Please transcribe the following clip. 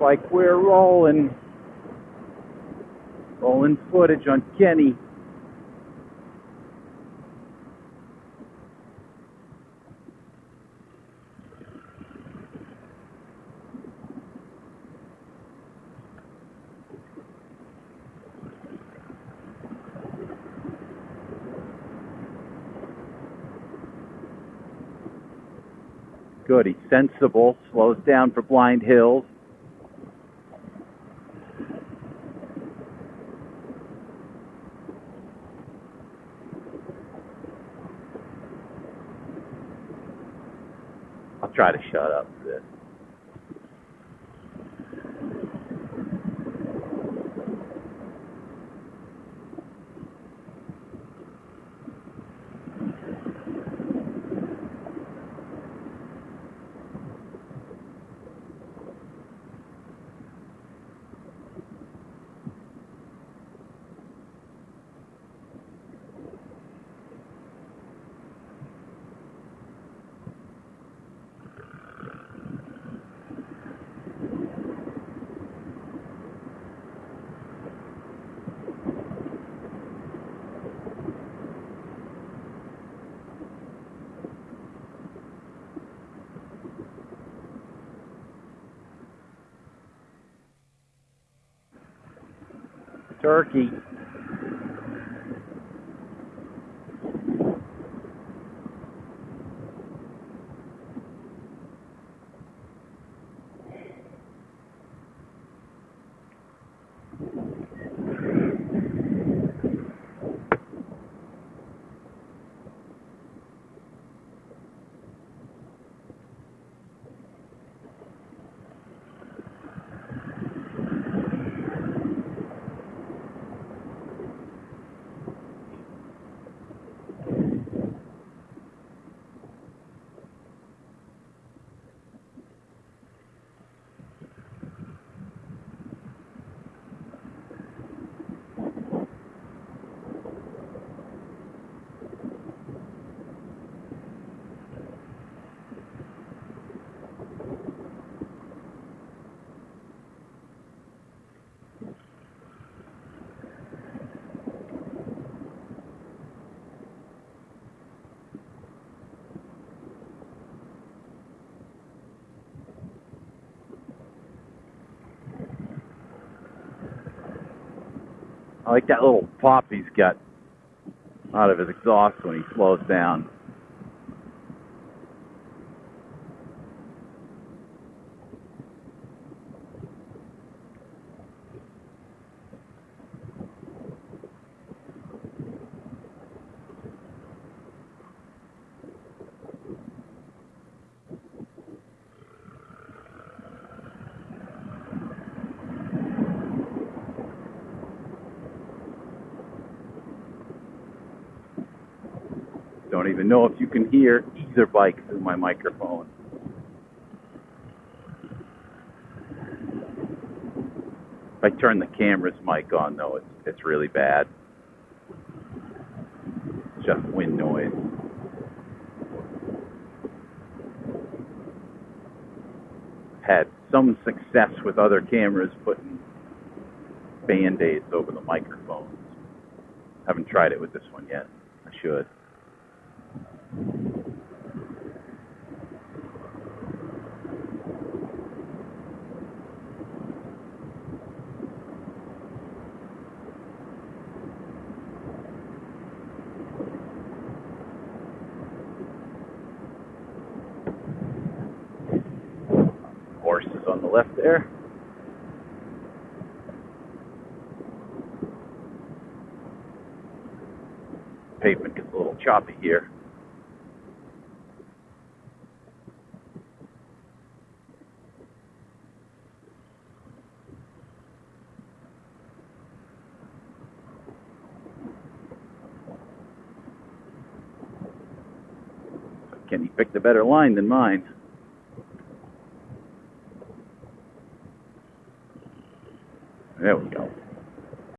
like we're rolling. Rolling footage on Kenny. Good. He's sensible. Slows down for blind hills. Try to shut up Turkey. I like that little pop he's got out of his exhaust when he slows down. Don't even know if you can hear either bike through my microphone. If I turn the camera's mic on though, it's it's really bad. It's just wind noise. Had some success with other cameras putting band-aids over the microphones. Haven't tried it with this one yet. I should. Horses on the left there. Pavement gets a little choppy here. Kenny picked a better line than mine. There we go.